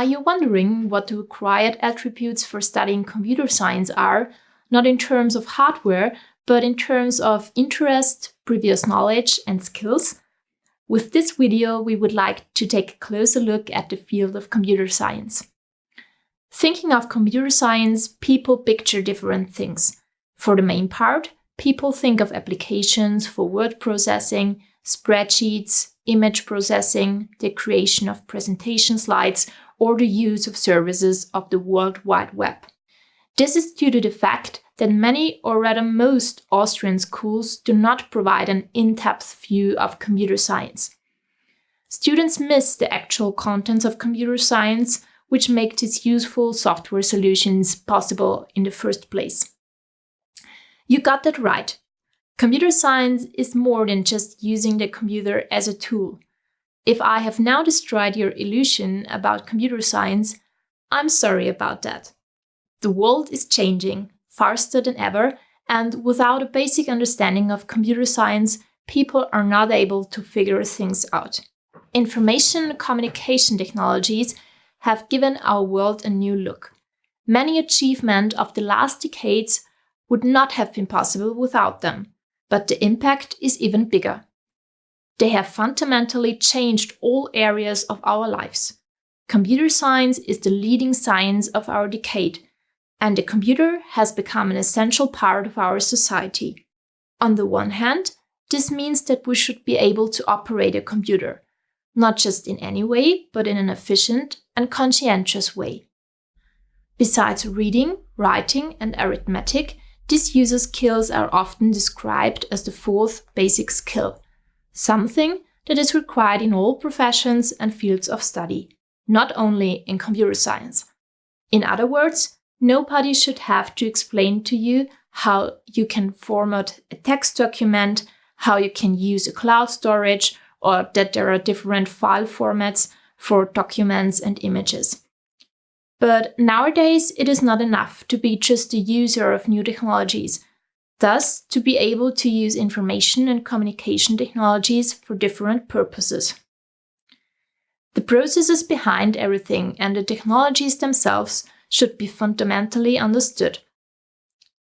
Are you wondering what the required attributes for studying computer science are, not in terms of hardware, but in terms of interest, previous knowledge, and skills? With this video, we would like to take a closer look at the field of computer science. Thinking of computer science, people picture different things. For the main part, people think of applications for word processing, spreadsheets, image processing, the creation of presentation slides, or the use of services of the World Wide Web. This is due to the fact that many or rather most Austrian schools do not provide an in-depth view of computer science. Students miss the actual contents of computer science, which make these useful software solutions possible in the first place. You got that right. Computer science is more than just using the computer as a tool. If I have now destroyed your illusion about computer science, I'm sorry about that. The world is changing, faster than ever, and without a basic understanding of computer science, people are not able to figure things out. Information communication technologies have given our world a new look. Many achievements of the last decades would not have been possible without them, but the impact is even bigger. They have fundamentally changed all areas of our lives. Computer science is the leading science of our decade, and the computer has become an essential part of our society. On the one hand, this means that we should be able to operate a computer, not just in any way, but in an efficient and conscientious way. Besides reading, writing, and arithmetic, these user skills are often described as the fourth basic skill, something that is required in all professions and fields of study, not only in computer science. In other words, Nobody should have to explain to you how you can format a text document, how you can use a cloud storage, or that there are different file formats for documents and images. But nowadays, it is not enough to be just a user of new technologies. Thus, to be able to use information and communication technologies for different purposes. The processes behind everything and the technologies themselves should be fundamentally understood.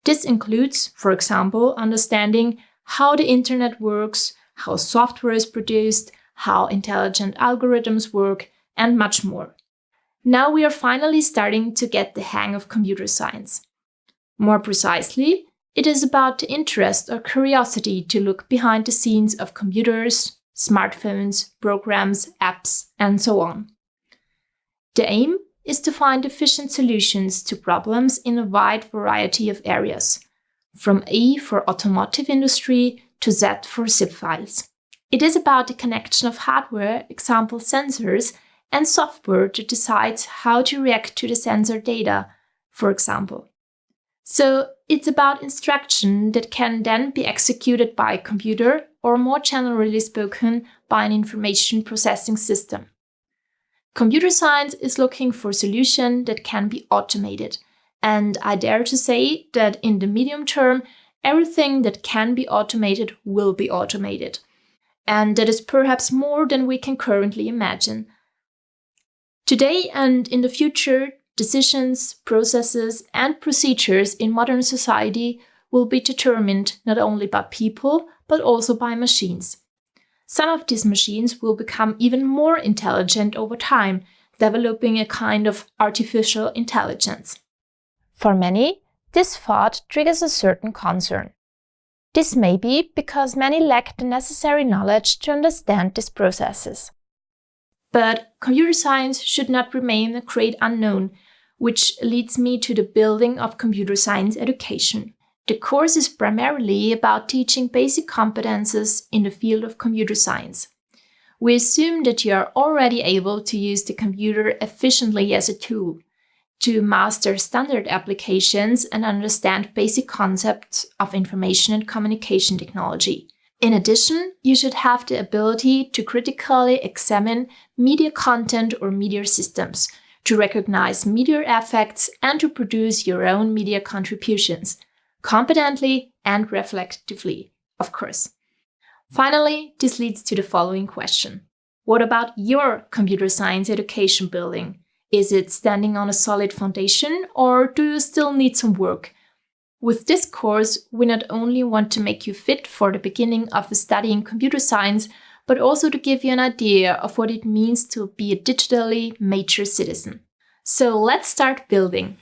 This includes, for example, understanding how the internet works, how software is produced, how intelligent algorithms work, and much more. Now we are finally starting to get the hang of computer science. More precisely, it is about the interest or curiosity to look behind the scenes of computers, smartphones, programs, apps, and so on. The aim is to find efficient solutions to problems in a wide variety of areas, from A for automotive industry to Z for zip files. It is about the connection of hardware, example sensors, and software that decides how to react to the sensor data, for example. So it's about instruction that can then be executed by a computer or more generally spoken by an information processing system. Computer science is looking for a solution that can be automated. And I dare to say that in the medium term, everything that can be automated will be automated. And that is perhaps more than we can currently imagine. Today and in the future, decisions, processes, and procedures in modern society will be determined not only by people, but also by machines. Some of these machines will become even more intelligent over time, developing a kind of artificial intelligence. For many, this thought triggers a certain concern. This may be because many lack the necessary knowledge to understand these processes. But computer science should not remain a great unknown, which leads me to the building of computer science education. The course is primarily about teaching basic competences in the field of computer science. We assume that you are already able to use the computer efficiently as a tool, to master standard applications and understand basic concepts of information and communication technology. In addition, you should have the ability to critically examine media content or media systems, to recognize media effects and to produce your own media contributions competently and reflectively, of course. Finally, this leads to the following question. What about your computer science education building? Is it standing on a solid foundation or do you still need some work? With this course, we not only want to make you fit for the beginning of studying computer science, but also to give you an idea of what it means to be a digitally mature citizen. So let's start building.